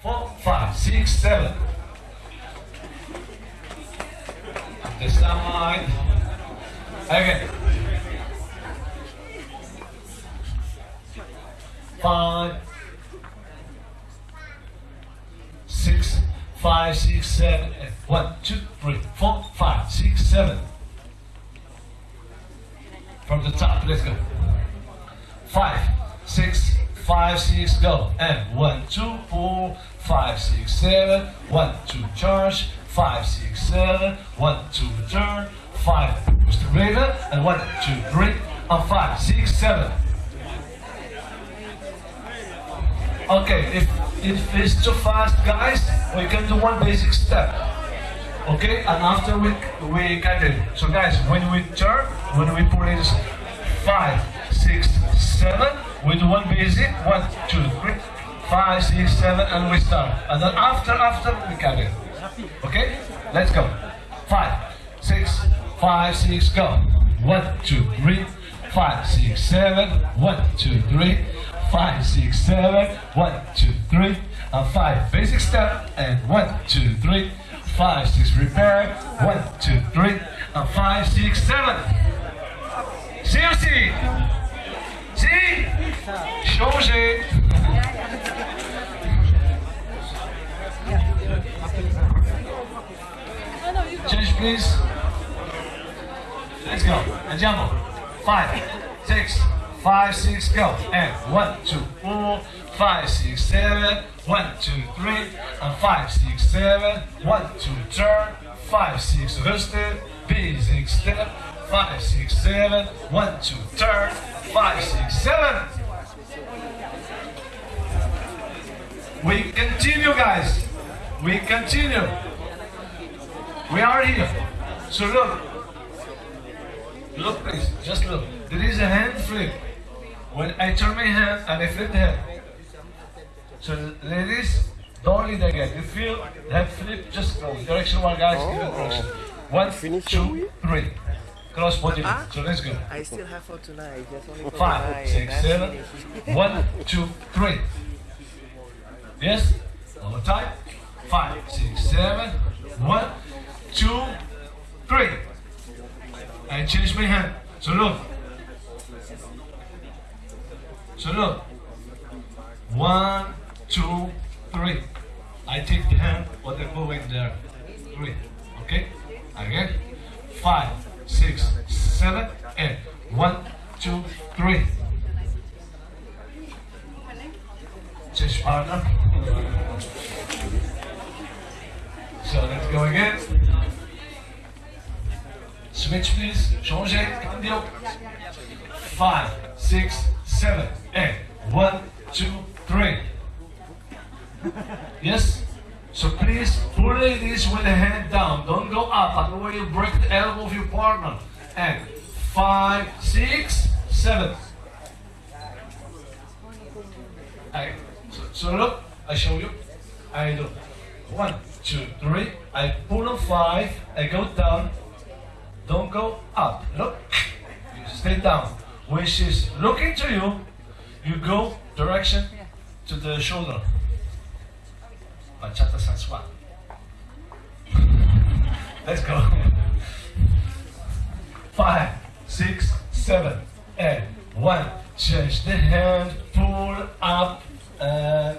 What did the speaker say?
four, five, six, seven. The side. Again. Five, six, five, six, seven, eight. One, two, three, four, five, six, seven. From the top, let's go. Five, six, five, six, go. And one, two, four, five, six, seven. One, two, charge. Five, six, seven. One, two, turn. Five, push the river. And one, two, three. And five, six, seven. Okay, if, if it's too fast, guys, we can do one basic step. Okay, and after we we can do. So guys, when we turn, when we put in five, six, seven, we do one basic, one, two, three, five, six, seven, and we start. And then after, after we carry. Okay, let's go. Five, six, five, six, go. One, two, three, five, six, seven, one, two, three, five, six, seven, one, two, three, and five. Basic step, and one, two, three, five, six, repair, one, two, three, and five, six, seven. Please. Let's go. Andiamo. Five, six, five, six, go. And one, two, four, five, six, seven. One, two, three, and five, six, seven. One, two, turn. Five, six, rusted. Basic step. Five, six, seven. One, two, turn. Five, six, seven. We continue, guys. We continue. We are here. So look. Look, please. Just look. There is a hand flip. When I turn my hand and I flip the hand. So ladies, don't lead again. You feel that flip, just go. Direction one, guys. Give it direction. One, Finish two, three. Cross body. Ah. So let's go. I still have for tonight. Just only for Five, tonight. six, seven. one, two, three. Yes? One more time. Five, six, seven. One, two, three. I change my hand. So look. So look. One, two, three. I take the hand, what I go in there. Three. Okay? Again. Five, six, seven, and one, two, three. Change partner. So let's go again. Switch please. Changer. Cambio. Five, six, seven, eight. One, two, three. Yes? So please play this with the hand down. Don't go up. Otherwise you break the elbow of your partner. And five, six, seven. I, so, so look, I show you. I do one, two, three. I pull on five. I go down. Don't go up. Look. Stay down. When she's looking to you, you go direction to the shoulder. Bachata sensual. Let's go. Five, six, seven, eight. One. Change the hand. Pull up. And